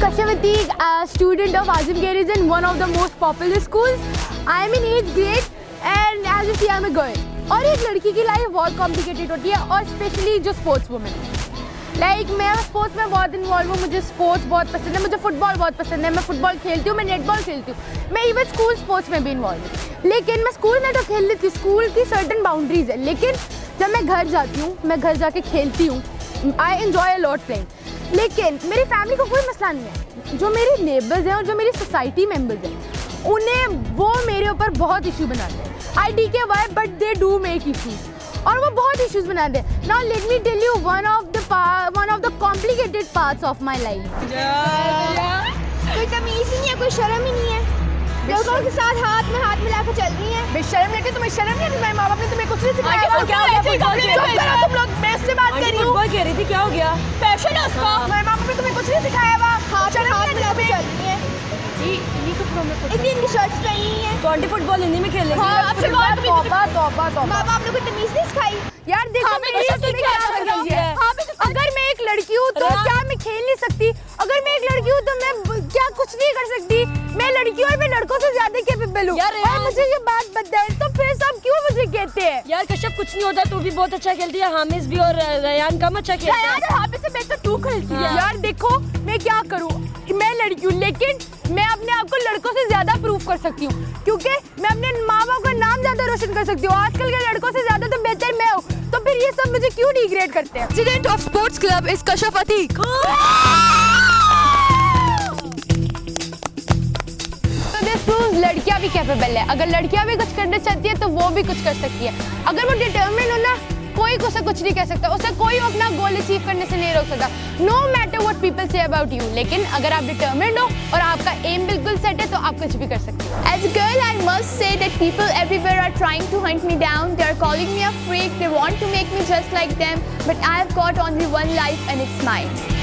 Kashyap Ateek, a student of Azim Garrison, one of the most popular schools. I am in 8th grade and as you see I am a girl. اور ایک لڑکی کی life بہت complicated ہوتی ہے اور specially جو sports women like میں اسپورٹس میں بہت انوالو ہوں مجھے اسپورٹس بہت پسند ہے مجھے فٹ بال بہت پسند ہے میں فٹ بال کھیلتی ہوں میں نیٹ بال کھیلتی ہوں۔ میں ایون اسکول اسپورٹس میں بھی انوالو ہوں۔ لیکن میں اسکول میں تو کھیل لیتی ہوں اسکول کی سرٹن باؤنڈریز ہے لیکن جب میں گھر جاتی ہوں میں گھر جا کے کھیلتی ہوں۔ I enjoy a lot playing لیکن میری فیملی کو کوئی مسئلہ نہیں ہے جو میری نیبرز ہیں اور جو میری سوسائٹی ممبرز ہیں انہیں وہ میرے اوپر بہت ایشو بناتے ہیں I D K why but they do make issues اور وہ بہت ایشوز بناتے ہیں نا let me tell you one of the one of the complicated parts of my life کوئی تمیز ہی نہیں ہے کوئی شرم ہی نہیں ہے لوگوں کے ساتھ ہاتھ میں ہاتھ ملا کے چل رہی ہیں بے شرم لیتے تمہیں شرم نہیں آتی میرے ماں باپ نے تمہیں کچھ نہیں سکھایا رہی ہوں۔ کہہ رہی تھی کیا ہو گیا؟ پیشن ہے اس کا نے تمہیں کچھ نہیں سکھایا ہوا ہاتھ میں ہاتھ ملا کے چل رہی ہیں اتنی ان کی شرٹس پہنی ٹوئنٹی فٹ بال ہندی میں کھیل ہاں اب سے بات بھی توبہ توبہ توبہ۔ ماں باپ نے کوئی تمیز نہیں سکھائی۔ یار دیکھو ہاں، میری کیا ہے ہے؟ ہاں، تو- اگر میں ایک لڑکی ہوں تو کیا میں کھیل نہیں سکتی؟ اگر میں ایک لڑکی ہوں تو میں کیا کچھ نہیں کر سکتی؟ میں لڑکی ہوں اور میں لڑکوں سے زیادہ کیپیبل ہوں۔ یار اور مجھے یہ بات بتائیں تو پھر کہتے ہیں؟ یار کشپ کچھ نہیں ہوتا تو بھی بہت اچھا کھیلتی ہے حامز بھی اور ریان کم اچھا کھیلتا ہے یار ہاتھ سے بہتر تو کھیلتی ہے یار دیکھو میں کیا کروں؟ میں لڑکی ہوں لیکن میں اپنے آپ کو لڑکوں سے زیادہ پروف کر سکتی ہوں۔ کیونکہ میں اپنے ماں باپ کا نام زیادہ روشن کر سکتی ہوں۔ آج کل کے لڑکوں سے زیادہ تو بہتر میں ہوں۔ تو پھر یہ سب مجھے کیوں ڈیگریڈ کرتے ہیں. لڑکیاں بھی کیپیبل ہے اگر لڑکیاں بھی کچھ کرنا چاہتی ہے تو وہ بھی کچھ کر سکتی ہے اگر وہ ڈٹرمنٹ ہو نا کوئی اسے کچھ نہیں کہہ سکتا اسے کوئی اپنا گول اچیو کرنے سے نہیں روک سکتا no matter what people say about you لیکن اگر آپ ڈٹرمنٹ ہو اور آپ کا ایم بالکل سیٹ ہے تو آپ کچھ بھی کر سکتے ہو As a girl, I must say that people everywhere are trying to hunt me down. They are calling me a freak. They want to make me just like them. But I have got only one life and it's mine.